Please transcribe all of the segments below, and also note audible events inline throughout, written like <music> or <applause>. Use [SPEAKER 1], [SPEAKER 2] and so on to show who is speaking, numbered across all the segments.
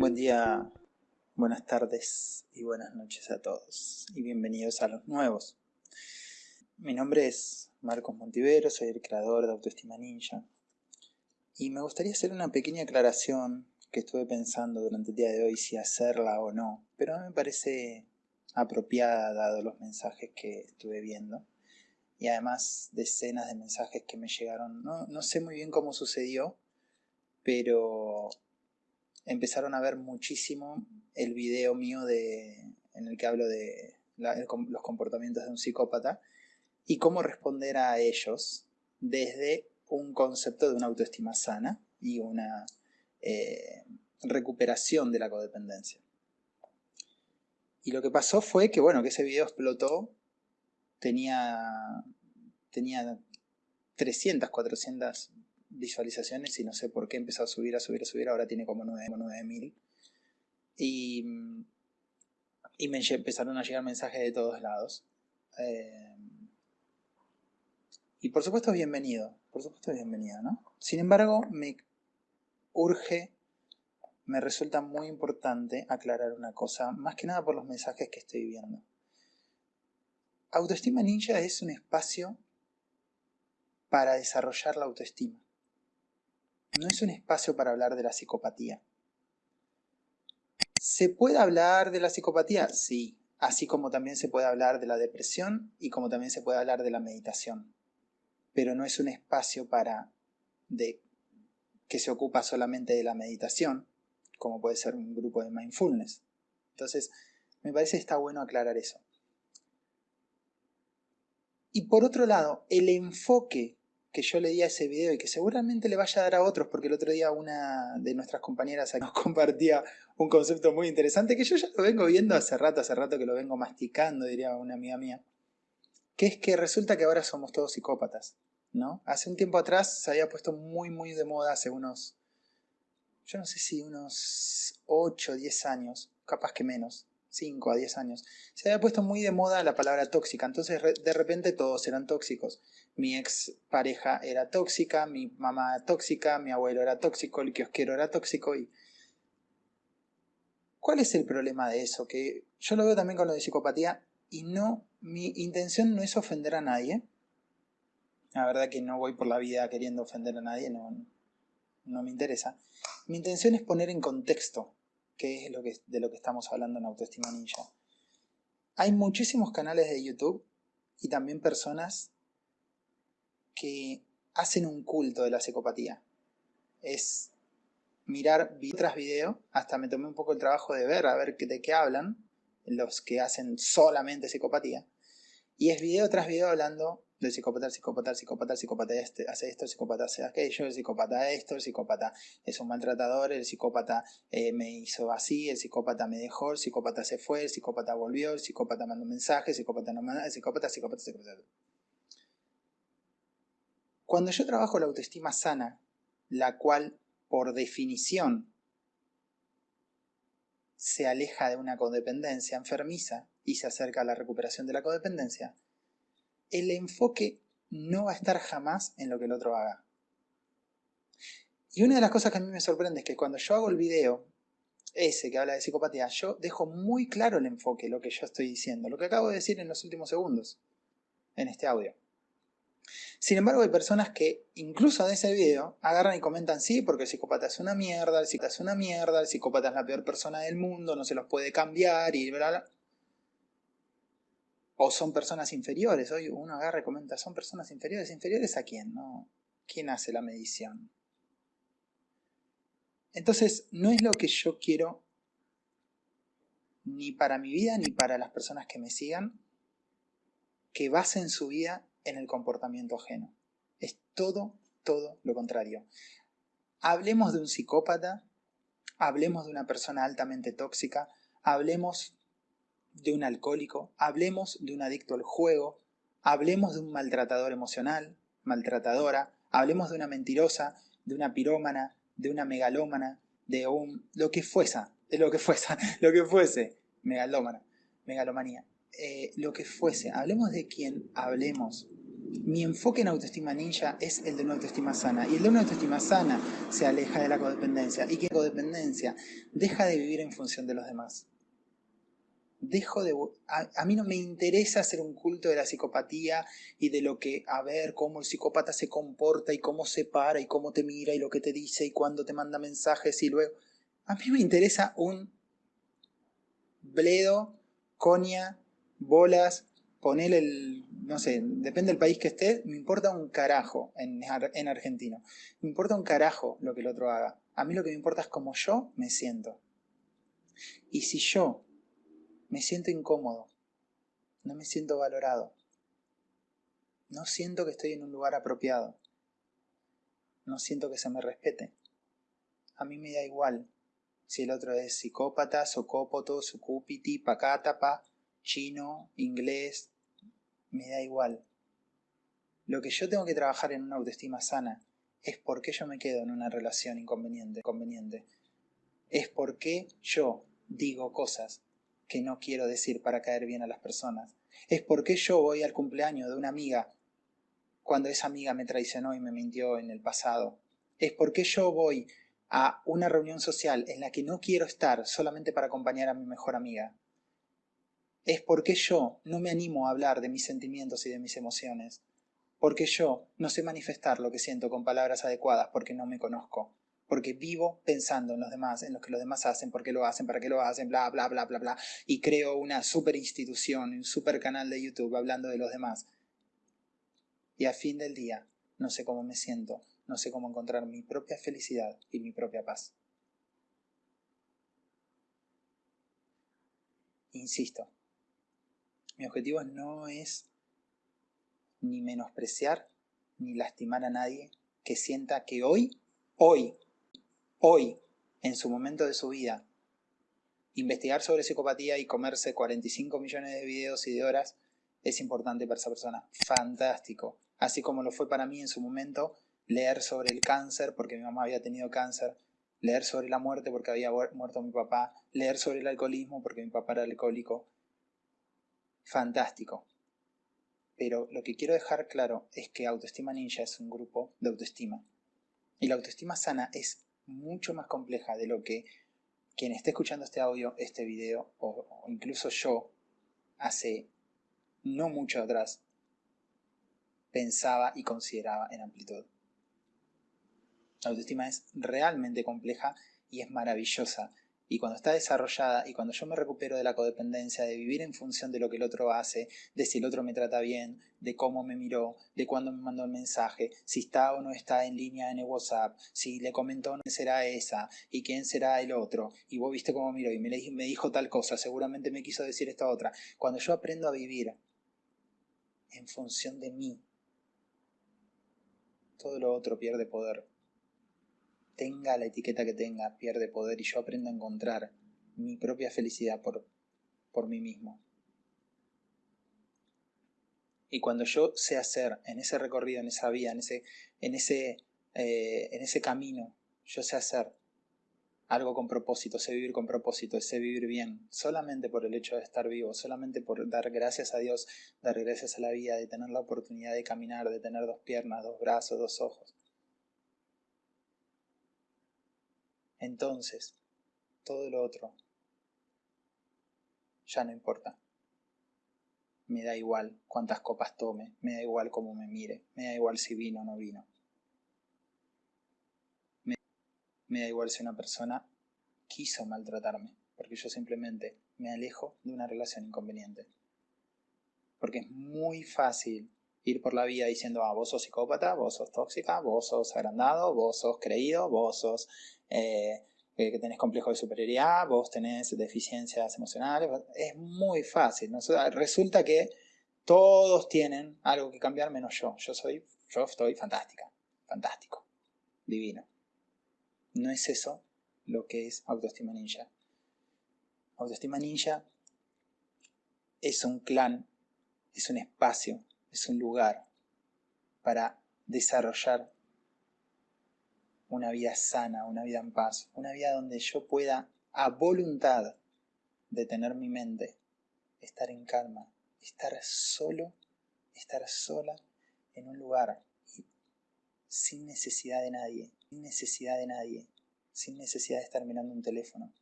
[SPEAKER 1] Buen día, buenas tardes y buenas noches a todos y bienvenidos a los nuevos. Mi nombre es Marcos Montivero, soy el creador de Autoestima Ninja y me gustaría hacer una pequeña aclaración que estuve pensando durante el día de hoy si hacerla o no, pero me parece apropiada dado los mensajes que estuve viendo y además decenas de mensajes que me llegaron. No, no sé muy bien cómo sucedió, pero empezaron a ver muchísimo el video mío de, en el que hablo de los comportamientos de un psicópata y cómo responder a ellos desde un concepto de una autoestima sana y una eh, recuperación de la codependencia. Y lo que pasó fue que, bueno, que ese video explotó, tenía, tenía 300, 400 visualizaciones y no sé por qué empezó a subir, a subir, a subir, ahora tiene como 9.000. Y, y me empezaron a llegar mensajes de todos lados. Eh, y por supuesto bienvenido, por supuesto bienvenido, ¿no? Sin embargo, me urge, me resulta muy importante aclarar una cosa, más que nada por los mensajes que estoy viendo. Autoestima Ninja es un espacio para desarrollar la autoestima no es un espacio para hablar de la psicopatía. ¿Se puede hablar de la psicopatía? Sí, así como también se puede hablar de la depresión y como también se puede hablar de la meditación. Pero no es un espacio para de, que se ocupa solamente de la meditación, como puede ser un grupo de mindfulness. Entonces, me parece que está bueno aclarar eso. Y por otro lado, el enfoque que yo le di a ese video y que seguramente le vaya a dar a otros, porque el otro día una de nuestras compañeras nos <laughs> compartía un concepto muy interesante que yo ya lo vengo viendo hace rato, hace rato que lo vengo masticando, diría una amiga mía, que es que resulta que ahora somos todos psicópatas, ¿no? Hace un tiempo atrás se había puesto muy, muy de moda, hace unos, yo no sé si unos 8 o 10 años, capaz que menos, 5 a 10 años, se había puesto muy de moda la palabra tóxica, entonces de repente todos eran tóxicos. Mi ex pareja era tóxica, mi mamá tóxica, mi abuelo era tóxico, el kiosquero era tóxico y... ¿Cuál es el problema de eso? Que yo lo veo también con lo de psicopatía y no, mi intención no es ofender a nadie. La verdad que no voy por la vida queriendo ofender a nadie, no, no me interesa. Mi intención es poner en contexto qué es lo que, de lo que estamos hablando en Autoestima Ninja. Hay muchísimos canales de YouTube y también personas que hacen un culto de la psicopatía. Es mirar video tras video, hasta me tomé un poco el trabajo de ver, a ver de qué hablan, los que hacen solamente psicopatía. Y es video tras video hablando psicópata, el psicópata, el psicópata, el psicópata este, hace esto, el psicópata hace aquello, el psicópata esto, el psicópata es un maltratador, el psicópata eh, me hizo así, el psicópata me dejó, el psicópata se fue, el psicópata volvió, el psicópata mandó un mensaje, el psicópata no manda, el psicópata, psicópata, psicópata. Cuando yo trabajo la autoestima sana, la cual por definición se aleja de una codependencia enfermiza y se acerca a la recuperación de la codependencia, el enfoque no va a estar jamás en lo que el otro haga. Y una de las cosas que a mí me sorprende es que cuando yo hago el video, ese que habla de psicopatía, yo dejo muy claro el enfoque, lo que yo estoy diciendo, lo que acabo de decir en los últimos segundos, en este audio. Sin embargo, hay personas que, incluso de ese video, agarran y comentan, sí, porque el psicópata es una mierda, el psicópata es una mierda, el psicópata es la peor persona del mundo, no se los puede cambiar y bla, bla o son personas inferiores. Hoy uno agarra y comenta, ¿son personas inferiores? ¿Inferiores a quién? No? ¿Quién hace la medición? Entonces, no es lo que yo quiero ni para mi vida ni para las personas que me sigan, que basen su vida en el comportamiento ajeno. Es todo, todo lo contrario. Hablemos de un psicópata, hablemos de una persona altamente tóxica, hablemos de un alcohólico, hablemos de un adicto al juego, hablemos de un maltratador emocional, maltratadora, hablemos de una mentirosa, de una pirómana, de una megalómana, de un... lo que fuese, de lo que fuese, <laughs> lo que fuese, megalómana, megalomanía, eh, lo que fuese, hablemos de quien hablemos. Mi enfoque en autoestima ninja es el de una autoestima sana. Y el de una autoestima sana se aleja de la codependencia. Y que codependencia deja de vivir en función de los demás. Dejo de... A, mí no me interesa hacer un culto de la psicopatía y de lo que, a ver, cómo el psicópata se comporta y cómo se para y cómo te mira y lo que te dice y cuándo te manda mensajes y luego... A mí me interesa un bledo, coña, bolas, poner el, no sé, depende del país que esté, me importa un carajo en, en argentino. Me importa un carajo lo que el otro haga. A mí lo que me importa es cómo yo me siento. Y si yo me siento incómodo, no me siento valorado, no siento que estoy en un lugar apropiado, no siento que se me respete, a mí me da igual si el otro es psicópata, socópoto, sucúpiti, pacátapa, chino, inglés, me da igual. Lo que yo tengo que trabajar en una autoestima sana es por qué yo me quedo en una relación inconveniente, conveniente. Es por qué yo digo cosas que no quiero decir para caer bien a las personas. Es por qué yo voy al cumpleaños de una amiga cuando esa amiga me traicionó y me mintió en el pasado. Es por qué yo voy a una reunión social en la que no quiero estar solamente para acompañar a mi mejor amiga es porque yo no me animo a hablar de mis sentimientos y de mis emociones, porque yo no sé manifestar lo que siento con palabras adecuadas porque no me conozco, porque vivo pensando en los demás, en lo que los demás hacen, por qué lo hacen, para qué lo hacen, bla, bla, bla, bla, bla, y creo una super institución, un super canal de YouTube hablando de los demás. Y a fin del día, no sé cómo me siento, no sé cómo encontrar mi propia felicidad y mi propia paz. Insisto, mi objetivo no es ni menospreciar ni lastimar a nadie que sienta que hoy, hoy, hoy, en su momento de su vida, investigar sobre psicopatía y comerse 45 millones de videos y de horas es importante para esa persona. Fantástico. Así como lo fue para mí en su momento leer sobre el cáncer porque mi mamá había tenido cáncer, leer sobre la muerte porque había muerto mi papá, leer sobre el alcoholismo porque mi papá era alcohólico, fantástico. Pero lo que quiero dejar claro es que Autoestima Ninja es un grupo de autoestima. Y la autoestima sana es mucho más compleja de lo que quien esté escuchando este audio, este video, o, incluso yo, hace no mucho atrás, pensaba y consideraba en amplitud. La autoestima es realmente compleja y es maravillosa y cuando está desarrollada y cuando yo me recupero de la codependencia, de vivir en función de lo que el otro hace, de si el otro me trata bien, de cómo me miró, de cuándo me mandó el mensaje, si está o no está en línea en el WhatsApp, si le comentó quién será esa y quién será el otro, y vos viste cómo miró y me, me dijo tal cosa, seguramente me quiso decir esta otra. Cuando yo aprendo a vivir en función de mí, todo lo otro pierde poder tenga la etiqueta que tenga, pierde poder y yo aprendo a encontrar mi propia felicidad por, por mí mismo. Y cuando yo sé hacer en ese recorrido, en esa vía, en ese, en ese, eh, en ese camino, yo sé hacer algo con propósito, sé vivir con propósito, sé vivir bien, solamente por el hecho de estar vivo, solamente por dar gracias a Dios, dar gracias a la vida, de tener la oportunidad de caminar, de tener dos piernas, dos brazos, dos ojos. Entonces todo lo otro ya no importa. Me da igual cuántas copas tome, me da igual cómo me mire, me da igual si vino o no vino. Me, me da igual si una persona quiso maltratarme, porque yo simplemente me alejo de una relación inconveniente. Porque es muy fácil ir por la vida diciendo, ah, vos sos psicópata, vos sos tóxica, vos sos agrandado, vos sos creído, vos sos eh, que tenés complejo de superioridad, vos tenés deficiencias emocionales, es muy fácil. Resulta que todos tienen algo que cambiar menos yo. Yo soy, yo estoy fantástica, fantástico, divino. No es eso lo que es autoestima ninja. Autoestima ninja es un clan, es un espacio es un lugar para desarrollar una vida sana, una vida en paz, una vida donde yo pueda a voluntad detener mi mente, estar en calma, estar solo, estar sola en un lugar sin necesidad de nadie, sin necesidad de nadie, sin necesidad de estar mirando un teléfono,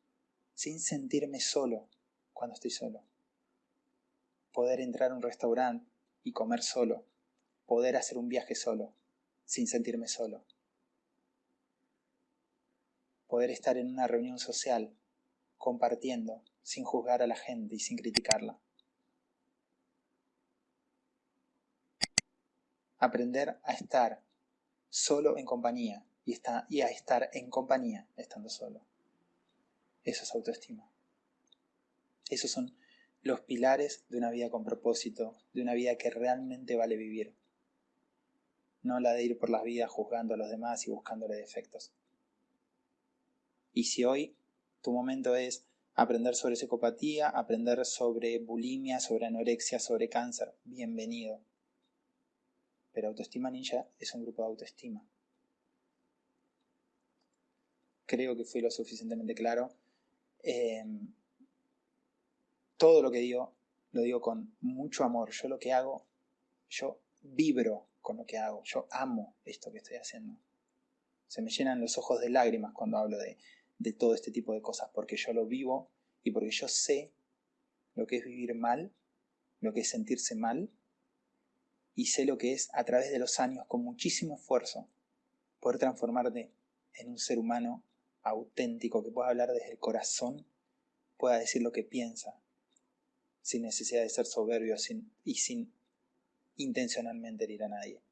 [SPEAKER 1] sin sentirme solo cuando estoy solo. Poder entrar a un restaurante y comer solo, poder hacer un viaje solo, sin sentirme solo. Poder estar en una reunión social, compartiendo, sin juzgar a la gente y sin criticarla. Aprender a estar solo en compañía y, a estar en compañía estando solo. Eso es autoestima. Esos son los pilares de una vida con propósito, de una vida que realmente vale vivir. No la de ir por las vidas juzgando a los demás y buscándole defectos. Y si hoy tu momento es aprender sobre psicopatía, aprender sobre bulimia, sobre anorexia, sobre cáncer, bienvenido. Pero Autoestima Ninja es un grupo de autoestima. Creo que fui lo suficientemente claro. Em, todo lo que digo, lo digo con mucho amor. Yo lo que hago, yo vibro con lo que hago. Yo amo esto que estoy haciendo. Se me llenan los ojos de lágrimas cuando hablo de, de todo este tipo de cosas, porque yo lo vivo y porque yo sé lo que es vivir mal, lo que es sentirse mal, y sé lo que es a través de los años, con muchísimo esfuerzo, poder transformarte en un ser humano auténtico, que pueda hablar desde el corazón, pueda decir lo que piensa, sin necesidad de ser soberbio y sin intencionalmente herir a nadie.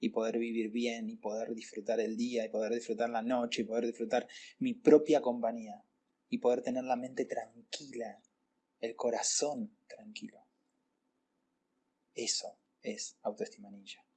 [SPEAKER 1] Y poder vivir bien, y poder disfrutar el día, y poder disfrutar la noche, y poder disfrutar mi propia compañía, y poder tener la mente tranquila, el corazón tranquilo. Eso es autoestima ninja.